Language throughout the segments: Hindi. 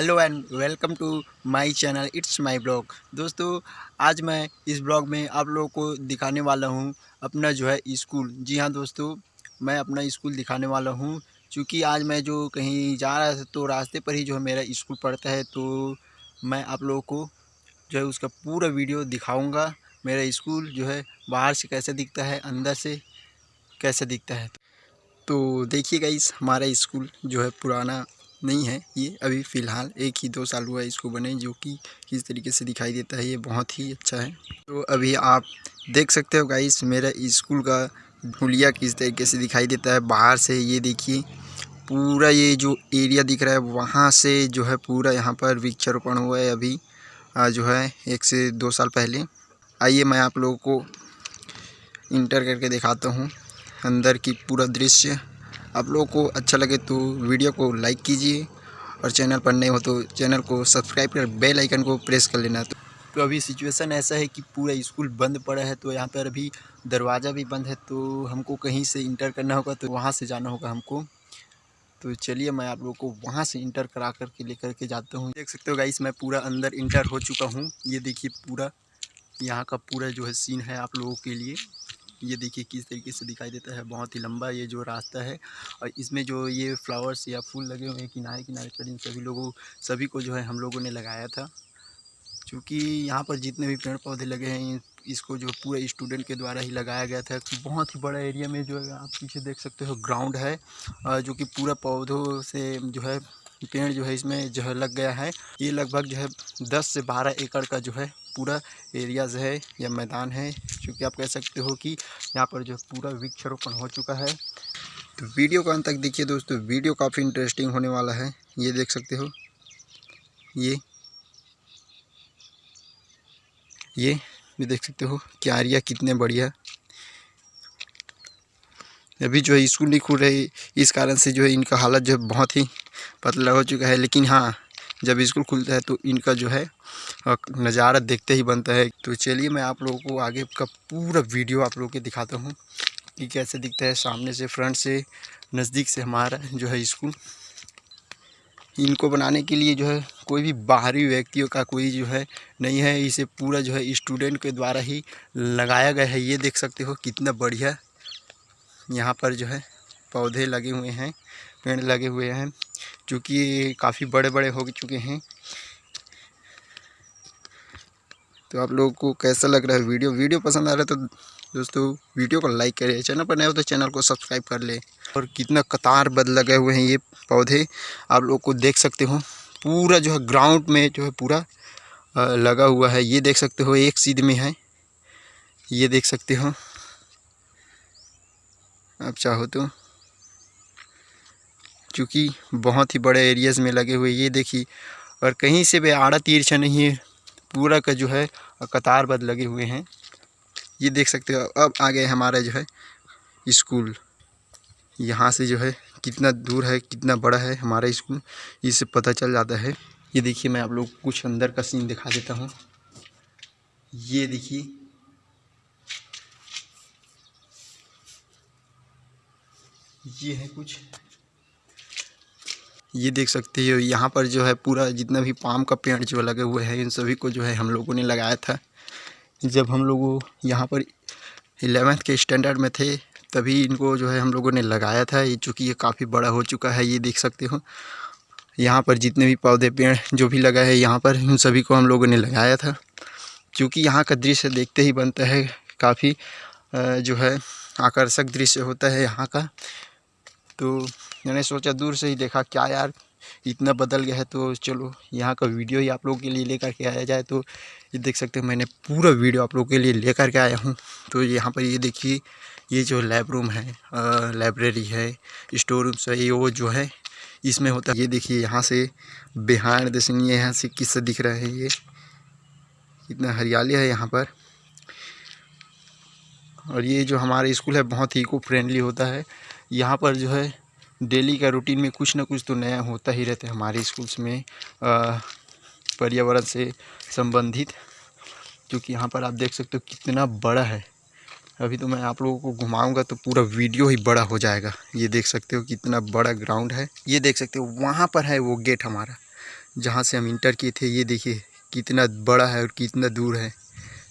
Hello and welcome to my channel, it's my blog. दोस्तों, आज मैं इस ब्लॉग में आप लोगों को दिखाने वाला हूँ अपना जो है स्कूल। जी हाँ दोस्तों, मैं अपना स्कूल दिखाने वाला हूँ। क्योंकि आज मैं जो कहीं जा रहा था तो रास्ते पर ही जो है मेरा स्कूल पड़ता है तो मैं आप लोगों को जो है उसका पूरा वीडियो दिखाऊँगा। मेरा स्कूल जो है बाहर से कैसे दिखता है, अंदर से कैसे दिखता है। तो देखिएगा इस हमारा स्कूल जो है पुराना नहीं है। ये अभी फ़िलहाल एक ही दो साल हुआ है इसको बने, जो कि किस तरीके से दिखाई देता है, ये बहुत ही अच्छा है। तो अभी आप देख सकते हो गाइस मेरा स्कूल का हुलिया किस तरीके से दिखाई देता है। बाहर से ये देखिए, पूरा ये जो एरिया दिख रहा है, वहाँ से जो है पूरा यहाँ पर वृक्षारोपण हुआ है अभी जो है एक से दो साल पहले। आइए मैं आप लोगों को इंटर करके दिखाता हूँ, अंदर की पूरा दृश्य। आप लोगों को अच्छा लगे तो वीडियो को लाइक कीजिए और चैनल पर नए हो तो चैनल को सब्सक्राइब कर बेल आइकन को प्रेस कर लेना। तो, तो अभी सिचुएशन ऐसा है कि पूरा स्कूल बंद पड़ा है तो यहाँ पर अभी दरवाज़ा भी बंद है तो हमको कहीं से इंटर करना होगा तो वहाँ से जाना होगा हमको। तो चलिए मैं आप लोगों को वहाँ से इंटर करा कर के लेकर के जाता हूँ। देख सकते हो गाइस मैं पूरा अंदर इंटर हो चुका हूँ। ये देखिए पूरा यहाँ का पूरा जो है सीन है आप लोगों के लिए। ये देखिए किस तरीके से दिखाई देता है, बहुत ही लंबा ये जो रास्ता है और इसमें जो ये फ्लावर्स या फूल लगे हुए हैं किनारे किनारे पर इन सभी लोगों, सभी को जो है हम लोगों ने लगाया था। क्योंकि यहाँ पर जितने भी पेड़ पौधे लगे हैं इसको जो पूरे स्टूडेंट के द्वारा ही लगाया गया था। बहुत ही बड़ा एरिया में जो है आप पीछे देख सकते हो ग्राउंड है जो कि पूरा पौधों से जो है, पेड़ जो है इसमें जो है लग गया है। ये लगभग जो है दस से बारह एकड़ का जो है पूरा एरियाज़ है या मैदान है क्योंकि आप कह सकते हो कि यहाँ पर जो पूरा वृक्षारोपण हो चुका है। तो वीडियो का अंत तक देखिए दोस्तों, वीडियो काफ़ी इंटरेस्टिंग होने वाला है, ये देख सकते हो। ये ये भी देख सकते हो क्यारियाँ कितने बढ़िया। अभी जो है स्कूल नहीं खुल रही, इस कारण से जो है इनका हालत जो है बहुत ही पतला हो चुका है, लेकिन हाँ जब स्कूल खुलता है तो इनका जो है नज़ारा देखते ही बनता है। तो चलिए मैं आप लोगों को आगे का पूरा वीडियो आप लोगों के दिखाता हूँ कि कैसे दिखता है सामने से, फ्रंट से, नज़दीक से हमारा जो है स्कूल। इनको बनाने के लिए जो है कोई भी बाहरी व्यक्तियों का कोई जो है नहीं है। इसे पूरा जो है स्टूडेंट के द्वारा ही लगाया गया है। ये देख सकते हो कितना बढ़िया यहाँ पर जो है पौधे लगे हुए हैं, पेड़ लगे हुए हैं चूँकि काफ़ी बड़े बड़े हो चुके हैं। तो आप लोगों को कैसा लग रहा है वीडियो? वीडियो पसंद आ रहा है तो दोस्तों वीडियो को लाइक करें चैनल पर नए हो तो चैनल को सब्सक्राइब कर ले। और कितना कतार बद लगे हुए हैं ये पौधे, आप लोग को देख सकते हो। पूरा जो है ग्राउंड में जो है पूरा लगा हुआ है। ये देख सकते हो, एक सीध में है। ये देख सकते हो। आप चाहो तो। क्योंकि बहुत ही बड़े एरियाज़ में लगे हुए ये देखिए। और कहीं से भी आड़ा तिरछा नहीं है। पूरा का जो है, कतार बद लगे हुए हैं। ये देख सकते हो, अब आ गए हमारा जो है, स्कूल। यहाँ से जो है, कितना दूर है, कितना बड़ा है हमारा स्कूल, इससे पता चल जाता है। ये देखिए, मैं आप लोग कुछ अंदर का सीन दिखा देता हूँ। ये देखिए। ये है कुछ ये देख सकते हो, यहाँ पर जो है पूरा जितना भी पाम का पेड़ जो लगे हुए हैं, इन सभी को जो है हम लोगों ने लगाया था। जब हम लोग यहाँ पर एलेवेंथ के स्टैंडर्ड में थे, तभी इनको जो है हम लोगों ने लगाया था। ये चूँकि ये काफ़ी बड़ा हो चुका है, ये देख सकते हो। यहाँ पर जितने भी पौधे, पेड़ जो भी लगा है, यहाँ पर इन सभी को हम लोगों ने लगाया था। क्योंकि यहाँ का दृश्य देखते ही बनता है, काफ़ी जो है आकर्षक दृश्य होता है यहाँ का। तो मैंने सोचा दूर से ही देखा, क्या यार, इतना बदल गया है तो चलो, यहाँ का वीडियो ही आप लोगों के लिए लेकर के आया जाए तो ये देख सकते हो मैंने पूरा वीडियो आप लोगों के लिए लेकर के आया हूँ। तो यहाँ पर ये देखिए, ये जो लैब रूम है लाइब्रेरी है, स्टोर रूम है ये वो जो है, इसमें होता है, ये देखिए यहाँ से बिहार दर्शन ये यहाँ से किस्सा दिख रहा है ये इतना हरियाली है यहाँ पर। और ये जो हमारा स्कूल है, बहुत ही इको फ्रेंडली होता है। यहाँ पर जो है, डेली का रूटीन में कुछ ना कुछ तो नया होता ही रहता है हमारे स्कूल्स में पर्यावरण से संबंधित, क्योंकि यहाँ पर आप देख सकते हो कितना बड़ा है। अभी तो मैं आप लोगों को घुमाऊँगा तो पूरा वीडियो ही बड़ा हो जाएगा। ये देख सकते हो कितना बड़ा ग्राउंड है। ये देख सकते हो वहाँ पर है वो गेट हमारा, जहाँ से हम इंटर किए थे। ये देखिए कितना बड़ा है और कितना दूर है।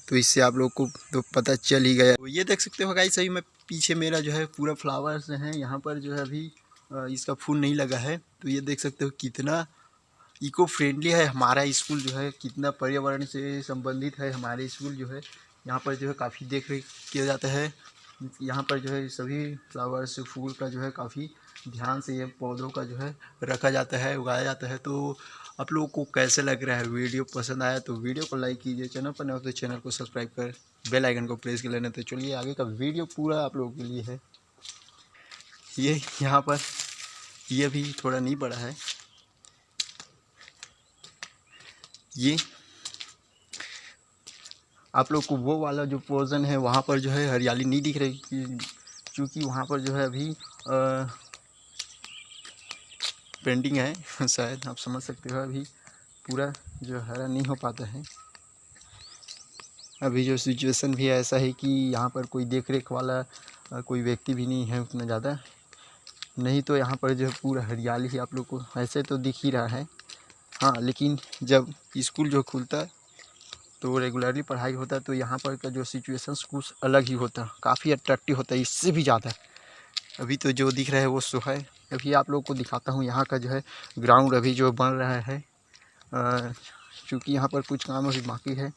तो इससे आप लोग को तो पता चल ही गया। तो ये देख सकते हो गाइस सही मैं पीछे मेरा जो है पूरा फ्लावर्स हैं। यहाँ पर जो है अभी इसका फूल नहीं लगा है। तो ये देख सकते हो कितना इको फ्रेंडली है हमारा स्कूल जो है। कितना पर्यावरण से संबंधित है हमारे स्कूल जो है। यहाँ पर जो है काफ़ी देख रेख किया जाता है। यहाँ पर जो है सभी फ्लावर्स फूल का जो है काफ़ी ध्यान से ये पौधों का जो है रखा जाता है, उगाया जाता है। तो आप लोगों को कैसे लग रहा है? वीडियो पसंद आया तो वीडियो को लाइक कीजिए, चैनल पर नहीं तो चैनल को सब्सक्राइब कर, बेल आइकन को प्रेस कर लेना। तो चलिए, आगे का वीडियो पूरा आप लोगों के लिए है। ये यहाँ पर, ये भी थोड़ा नहीं बड़ा है। ये आप लोग को वो वाला जो पोर्जन है, वहाँ पर जो है हरियाली नहीं दिख रही, क्योंकि वहाँ पर जो है अभी पेंटिंग है, शायद आप समझ सकते हो, अभी पूरा जो हरा नहीं हो पाता है। अभी जो सिचुएशन भी ऐसा है कि यहाँ पर कोई देख रेख वाला कोई व्यक्ति भी नहीं है उतना ज़्यादा। नहीं तो यहाँ पर जो पूरा हरियाली ही आप लोग को, ऐसे तो दिख ही रहा है। हाँ लेकिन जब स्कूल जो खुलता तो रेगुलरली पढ़ाई होता तो यहाँ पर का जो सिचुएशन कुछ अलग ही होता, काफ़ी अट्रैक्टिव होता है, इससे भी ज़्यादा। अभी तो जो दिख रहा है वो सो है। अभी आप लोग को दिखाता हूँ, यहाँ का जो है ग्राउंड अभी जो बन रहा है। क्योंकि यहाँ पर कुछ काम अभी बाकी है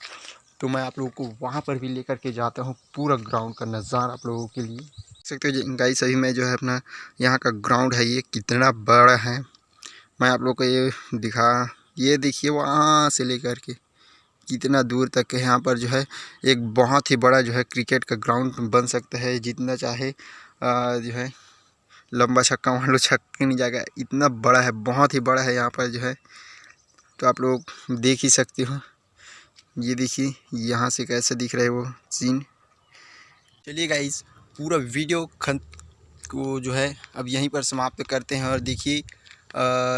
तो मैं आप लोगों को वहाँ पर भी लेकर के जाता हूँ पूरा ग्राउंड का नज़ारा आप लोगों के लिए। देख सकते हो गाई सभी में जो है अपना यहाँ का ग्राउंड है, ये कितना बड़ा है। मैं आप लोग को ये दिखा, ये देखिए वहाँ से लेकर के कितना दूर तक यहाँ पर जो है एक बहुत ही बड़ा जो है क्रिकेट का ग्राउंड बन सकता है, जितना चाहे जो है, लंबा छक्का मान लो, छक्के नहीं जाएगा। इतना बड़ा है, बहुत ही बड़ा है यहाँ पर जो है। तो आप लोग देख ही सकते हो। ये देखिए, यहाँ से कैसे दिख रहा वो सीन चलिए गाइस पूरा वीडियो खन को जो है, अब यहीं पर समाप्त करते हैं। और देखिए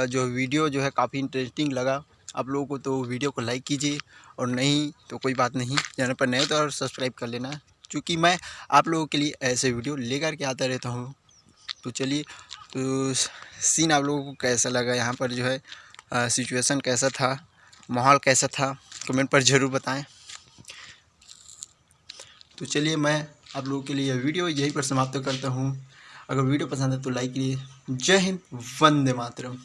जो वीडियो जो है, काफ़ी इंटरेस्टिंग लगा। आप लोगों को तो वीडियो को लाइक कीजिए। और नहीं तो कोई बात नहीं। चैनल पर नए तो और सब्सक्राइब कर लेना। क्योंकि मैं आप लोगों के लिए ऐसे वीडियो लेकर के आता रहता हूँ। तो चलिए तो सीन आप लोगों को कैसा लगा? यहाँ पर जो है सिचुएशन कैसा था? माहौल कैसा था? कमेंट पर ज़रूर बताएँ। तो चलिए, मैं आप लोगों के लिए यह वीडियो यहीं पर समाप्त करता हूँ। अगर वीडियो पसंद है तो लाइक कीजिए जय हिंद, वंदे मातरम।